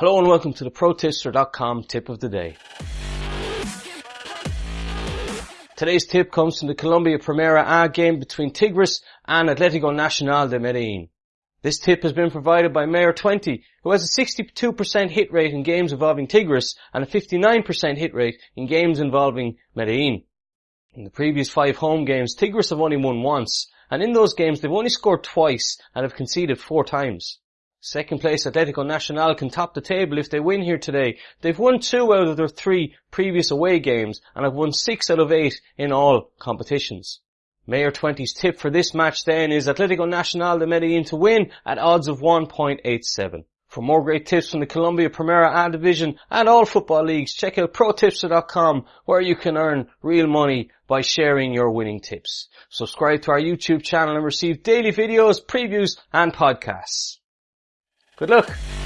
Hello and welcome to the ProTipster.com tip of the day. Today's tip comes from the Colombia Primera A game between Tigres and Atletico Nacional de Medellin. This tip has been provided by Mayor 20, who has a 62% hit rate in games involving Tigres and a 59% hit rate in games involving Medellin. In the previous five home games, Tigres have only won once, and in those games they've only scored twice and have conceded four times. Second place Atletico Nacional can top the table if they win here today. They've won two out of their three previous away games and have won six out of eight in all competitions. Mayor 20's tip for this match then is Atletico Nacional de Medellin to win at odds of 1.87. For more great tips from the Colombia Primera A division and all football leagues, check out protipster.com where you can earn real money by sharing your winning tips. Subscribe to our YouTube channel and receive daily videos, previews and podcasts. Good luck.